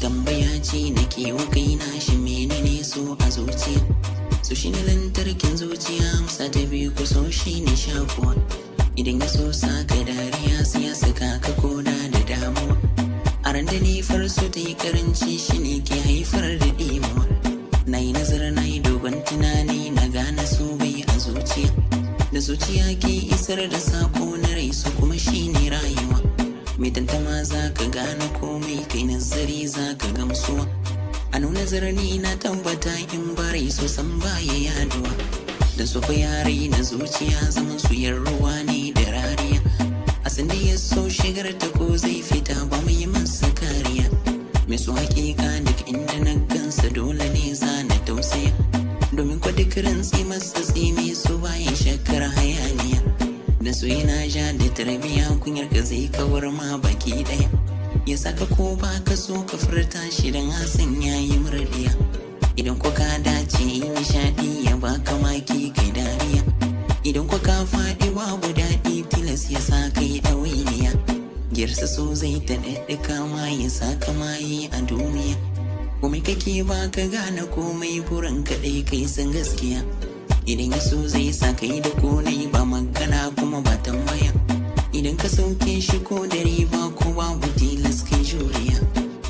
tambaya ce na ke wa kaina shi menene so a zuciya? So shi ne lantarkin zuciya amsa ta biyu ku so shi ne shakuwa. Idan ya so saka dariya sai ya saka ka koda da damuwa. A ran da ta yi karanci shi ne ke haifar da ɗimuwa. Na yi nazar na yi dogon tunani na gane so bai a zuciya. Da zuciya ke isar da sako na rai su kuma shi ne rayuwa. Mai tantama za ka gane komai kai nazari za ka gamsuwa a nuna zarni na tabbata in barai so san baya yaɗuwa. Da su fa yare na zuciya zaman su ruwa ne da rariya. A sanda ya so shigar ta ko zai fita ba mai masa kariya. Mai su hakika duk inda na gansa dole ne za na tausaya. Domin kwa duk tsimi su bayan shakar hayaniya. Da su yana ja da tarbiya kunyar ka zai kawar ma baki ɗaya ya saka ko ba ka so ka furta shi don hasan ya yi murdiya. Idan ko ka dace yi nishadi ya baka maki kai dariya. Idan ko ka faɗi babu daɗi tilas ya sa kai ɗawainiya. Girsa so zai ta ɗaɗɗuka ma ya saka mayi a duniya. Komai kake ba ka gane komai burin kaɗai kai san gaskiya. Idan ya so zai sa kai da konai ba magana kuma ba tambaya. Idan ka sauke shi ko da riba ko babu tilas kai juriya.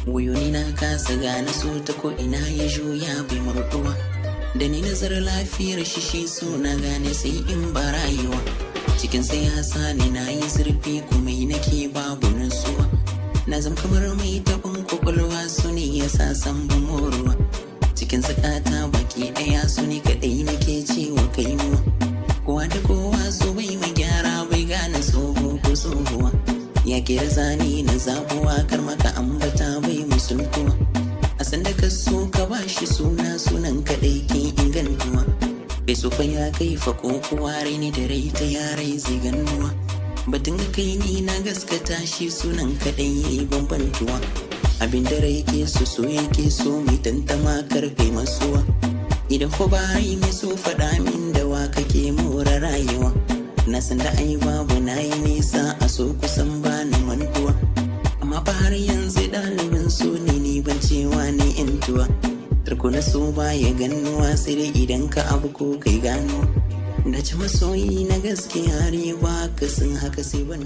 Wayoyi na kasa gane so ta ko ina ya juya bai murduwa da ni nazar lafiyar shi shi so na gane sai in ba rayuwa. Cikin sai hasa ne na yi zurfi kuma nake babu nutsuwa. Na zam kamar mai taɓin ƙwaƙwalwa su ne ya sa san moruwa. Cikin sakata baki ɗaya su ne ya kira zani na zabuwa kar maka ambata bai musultuwa. A sanda ka so ka ba shi suna sunan kaɗai ke ingantuwa. Bai so fa ya kai fa ko kuwa ni da rai ta yarai zai ganuwa batun kai ni na gaskata shi sunan kaɗai ya yi bambantuwa. Abin da rai ke so so yake so mai tantama ƙarfe masuwa. Idan ko ba yi mai so faɗa min da wa kake more rayuwa. Na san da ai babu na yi nisa a so kusan ni intuwa tarko na so ba ya ganuwa sai dai idan ka abu ko kai gano. Da ci masoyi na gaskiya riba ka sun haka sai ban